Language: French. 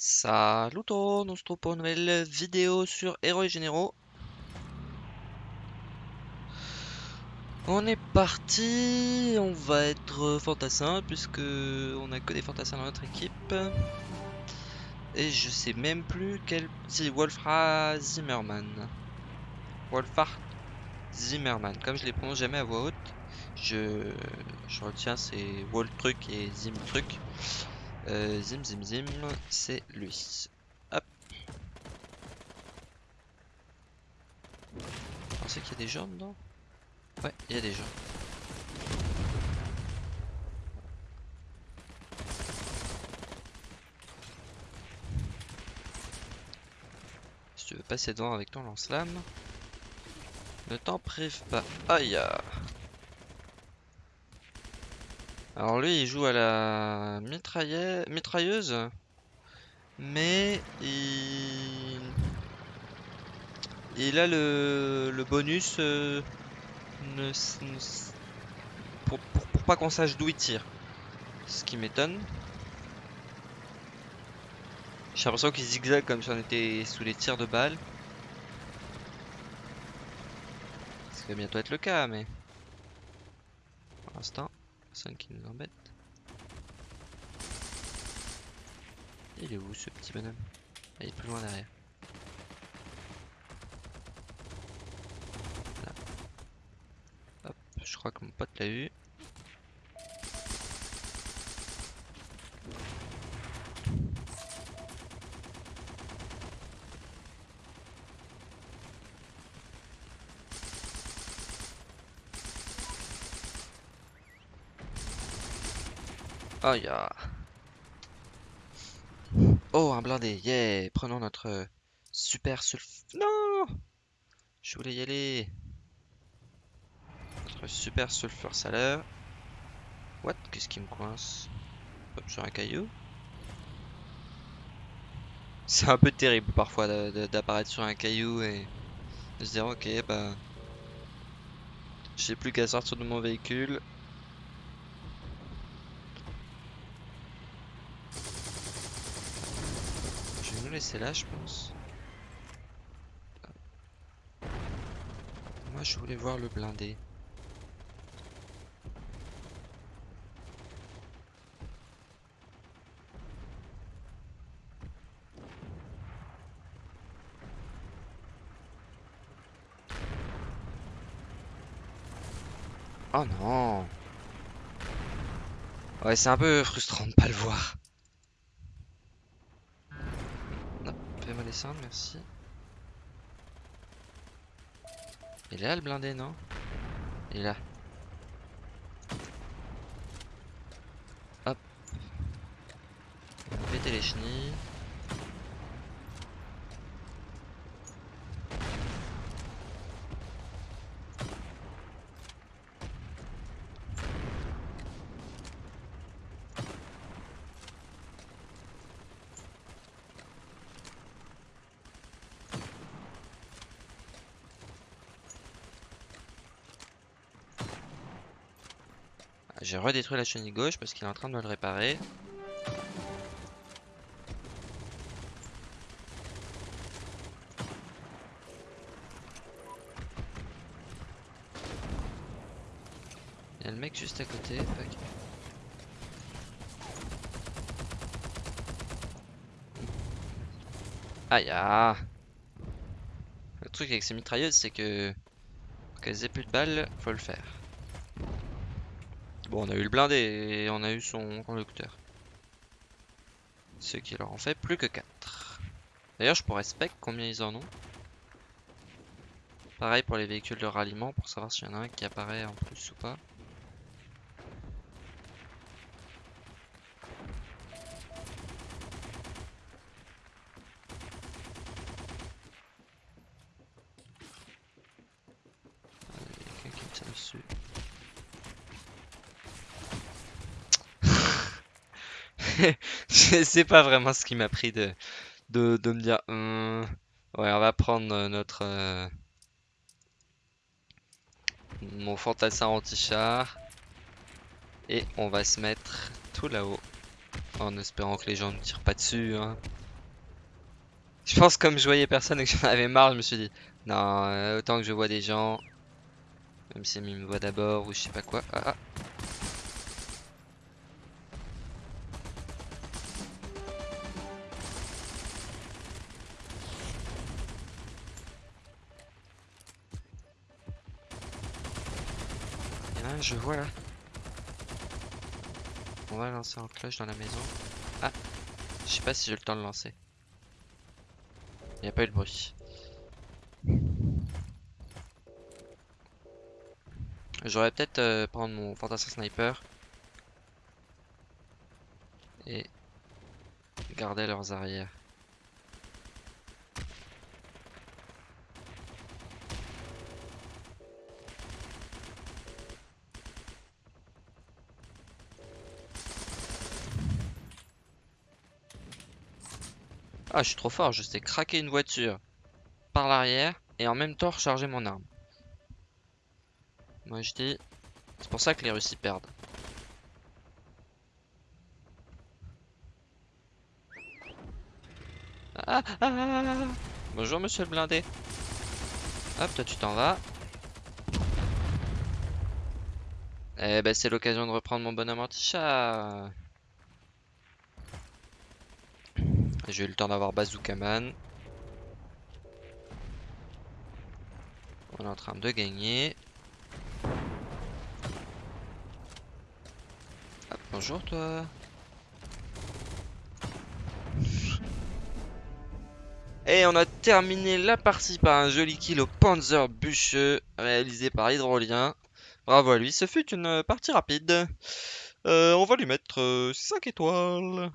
Salut tout, on se retrouve pour une nouvelle vidéo sur Héros Généraux. On est parti, on va être fantassin puisque on a que des fantassins dans notre équipe. Et je sais même plus quel... Si, Wolfra Zimmerman. Wolfhard Zimmerman, comme je les prononce jamais à voix haute, je, retiens c'est Wolf truc et Zim truc. Euh, zim zim zim, c'est lui. Hop. On sait qu'il y a des gens dedans? Ouais, il y a des gens. Si tu veux passer devant avec ton lance-lame, ne t'en prive pas. Aïe Alors lui il joue à la mitrailleuse mais il... a le, bonus euh. Pour, pas qu'on sache d'où il tire. Ce qui m'étonne. J'ai l'impression qu'il zigzag comme si on était sous les tirs de balles. Ça va bientôt être le cas, mais... Pour l'instant, personne qui nous embête. Il est où ce petit bonhomme? Ah, Il est plus loin derrière. Là. Hop, je crois que mon pote l'a eu. Oh ya. Oh, un blindé, yeah Prenons notre super sulf... Non Je voulais y aller. Notre super sulfure salaire. What? Qu'est-ce qui me coince? Hop, sur un caillou. C'est un peu terrible parfois d'apparaître sur un caillou et de se dire ok bah... J'ai plus qu'à sortir de mon véhicule laisser là, je pense. Moi, je voulais voir le blindé. Oh non Ouais, c'est un peu frustrant de pas le voir. Descendre, merci. Il est là le blindé, non? Il est là. Hop. Péter les chenilles. J'ai redétruit la chenille gauche parce qu'il est en train de me le réparer. Il y a le mec juste à côté. Aïe ah Le truc avec ces mitrailleuses c'est que pour qu'elles aient plus de balles, faut le faire. Bon, on a eu le blindé et on a eu son conducteur. Ce qui leur en fait plus que 4. D'ailleurs, je pourrais spec combien ils en ont. Pareil pour les véhicules de ralliement pour savoir s'il y en a un qui apparaît en plus ou pas. je sais pas vraiment ce qui m'a pris de, de, me dire hum, ouais on va prendre euh, notre euh, mon fantassin anti-char et on va se mettre tout là-haut en espérant que les gens ne tirent pas dessus hein. Je pense comme je voyais personne et que j'en avais marre, je me suis dit non, euh, autant que je vois des gens, même si ils me voient d'abord ou je sais pas quoi. Ah, ah. Il y en a un, je vois là. On va lancer en cloche dans la maison. Ah, je sais pas si j'ai le temps de lancer. Il n'y a pas eu de bruit. J'aurais peut-être euh, prendre mon fantassin sniper et garder leurs arrières. Ah, je suis trop fort, je sais craquer une voiture par l'arrière et en même temps recharger mon arme. Moi je dis, c'est pour ça que les Russes perdent. Ah, ah, ah, ah, ah. Bonjour monsieur le blindé. Hop, toi tu t'en vas. Eh ben c'est l'occasion de reprendre mon bonhomme anti-chat. J'ai eu le temps d'avoir Bazookaman. On est en train de gagner. Hop, bonjour toi. Et on a terminé la partie par un joli kill au Panzer bûcheux réalisé par Hydrolien. Bravo à lui, ce fut une partie rapide. Euh, on va lui mettre 5 étoiles.